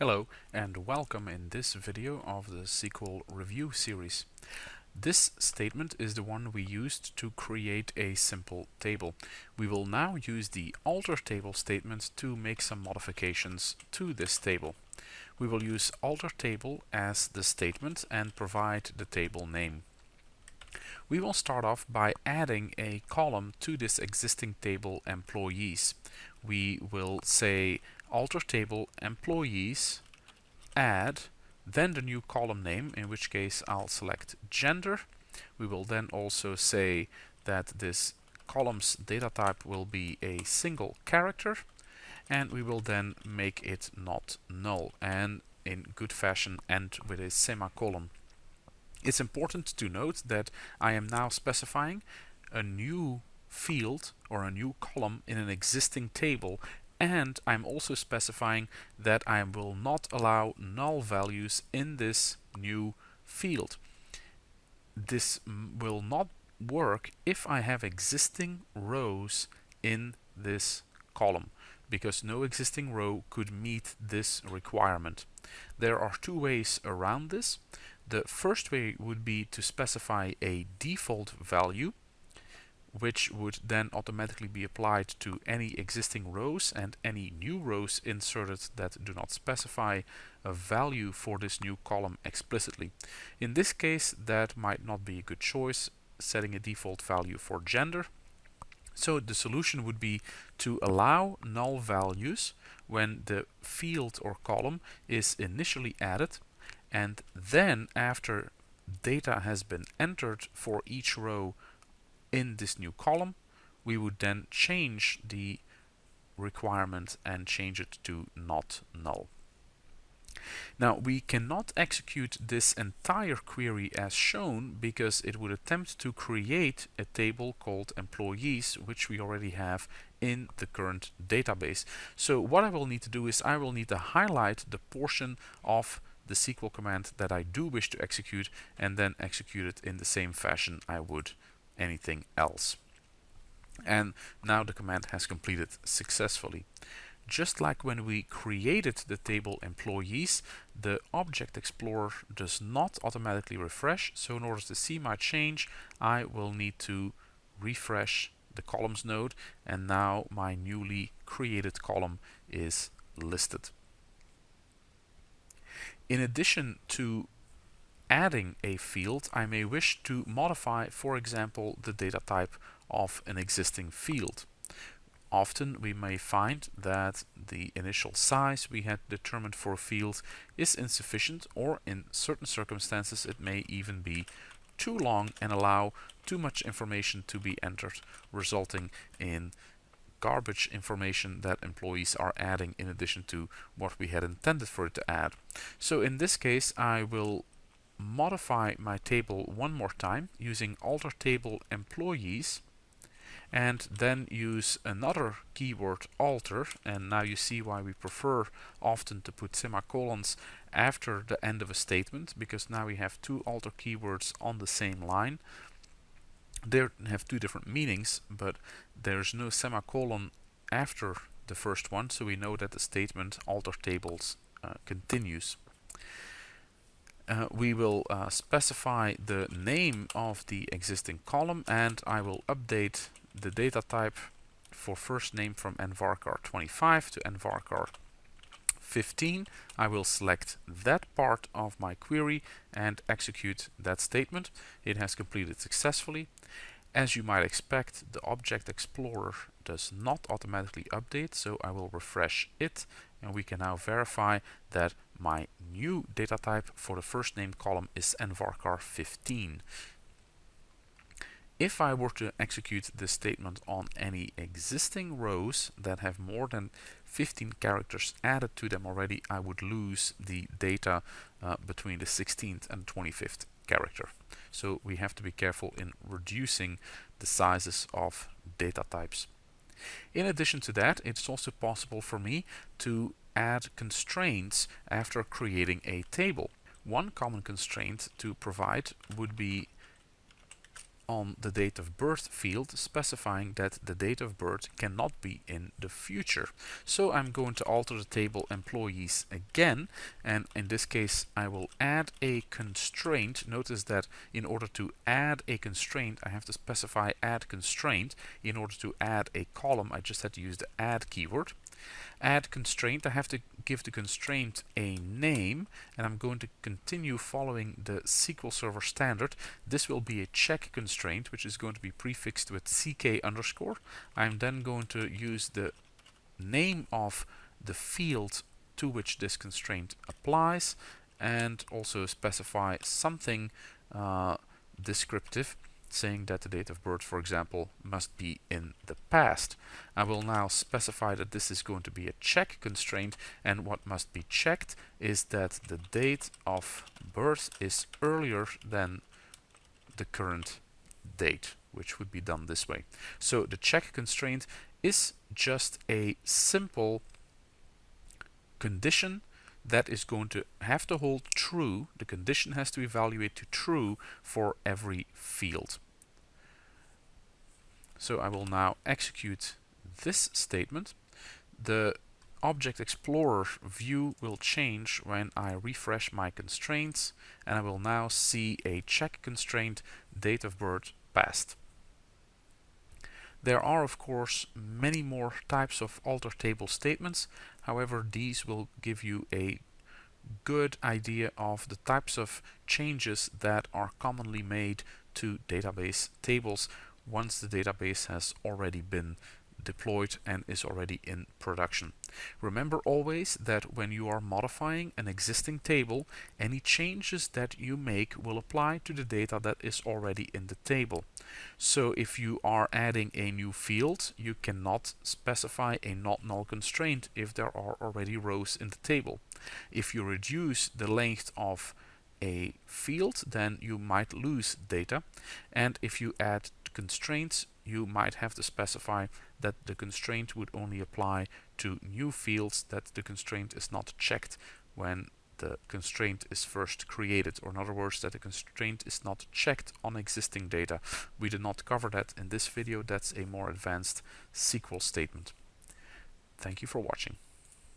Hello and welcome in this video of the SQL review series. This statement is the one we used to create a simple table. We will now use the alter table statement to make some modifications to this table. We will use alter table as the statement and provide the table name. We will start off by adding a column to this existing table employees. We will say alter table employees add then the new column name in which case I'll select gender we will then also say that this column's data type will be a single character and we will then make it not null and in good fashion end with a semicolon. It's important to note that I am now specifying a new field or a new column in an existing table and I'm also specifying that I will not allow null values in this new field. This will not work if I have existing rows in this column because no existing row could meet this requirement. There are two ways around this. The first way would be to specify a default value which would then automatically be applied to any existing rows and any new rows inserted that do not specify a value for this new column explicitly. In this case that might not be a good choice setting a default value for gender. So the solution would be to allow null values when the field or column is initially added and then after data has been entered for each row in this new column, we would then change the requirement and change it to not null. Now we cannot execute this entire query as shown because it would attempt to create a table called employees which we already have in the current database. So what I will need to do is I will need to highlight the portion of the SQL command that I do wish to execute and then execute it in the same fashion I would anything else. And now the command has completed successfully. Just like when we created the table employees, the Object Explorer does not automatically refresh. So in order to see my change, I will need to refresh the columns node and now my newly created column is listed. In addition to adding a field, I may wish to modify, for example, the data type of an existing field. Often we may find that the initial size we had determined for a field is insufficient or in certain circumstances it may even be too long and allow too much information to be entered resulting in garbage information that employees are adding in addition to what we had intended for it to add. So in this case I will modify my table one more time using alter table employees and then use another keyword alter. And now you see why we prefer often to put semicolons after the end of a statement because now we have two alter keywords on the same line. They have two different meanings but there's no semicolon after the first one so we know that the statement alter tables uh, continues uh, we will uh, specify the name of the existing column and I will update the data type for first name from nvarchar 25 to nvarchar 15. I will select that part of my query and execute that statement. It has completed successfully. As you might expect, the Object Explorer does not automatically update, so I will refresh it and we can now verify that my new data type for the first name column is nvarchar 15. If I were to execute this statement on any existing rows that have more than 15 characters added to them already, I would lose the data uh, between the 16th and 25th character. So we have to be careful in reducing the sizes of data types. In addition to that, it's also possible for me to add constraints after creating a table. One common constraint to provide would be on the date of birth field specifying that the date of birth cannot be in the future. So I'm going to alter the table employees again and in this case I will add a constraint. Notice that in order to add a constraint I have to specify add constraint. In order to add a column I just had to use the add keyword add constraint, I have to give the constraint a name and I'm going to continue following the SQL Server standard. This will be a check constraint which is going to be prefixed with ck underscore. I'm then going to use the name of the field to which this constraint applies and also specify something uh, descriptive saying that the date of birth, for example, must be in the past. I will now specify that this is going to be a check constraint and what must be checked is that the date of birth is earlier than the current date, which would be done this way. So the check constraint is just a simple condition that is going to have to hold true. The condition has to evaluate to true for every field. So I will now execute this statement. The Object Explorer view will change when I refresh my constraints and I will now see a check constraint date of birth past. There are of course many more types of alter table statements, however these will give you a good idea of the types of changes that are commonly made to database tables once the database has already been deployed and is already in production. Remember always that when you are modifying an existing table, any changes that you make will apply to the data that is already in the table. So if you are adding a new field, you cannot specify a not null constraint if there are already rows in the table. If you reduce the length of a field, then you might lose data. And if you add constraints, you might have to specify that the constraint would only apply to new fields, that the constraint is not checked when the constraint is first created, or in other words, that the constraint is not checked on existing data. We did not cover that in this video, that's a more advanced SQL statement. Thank you for watching.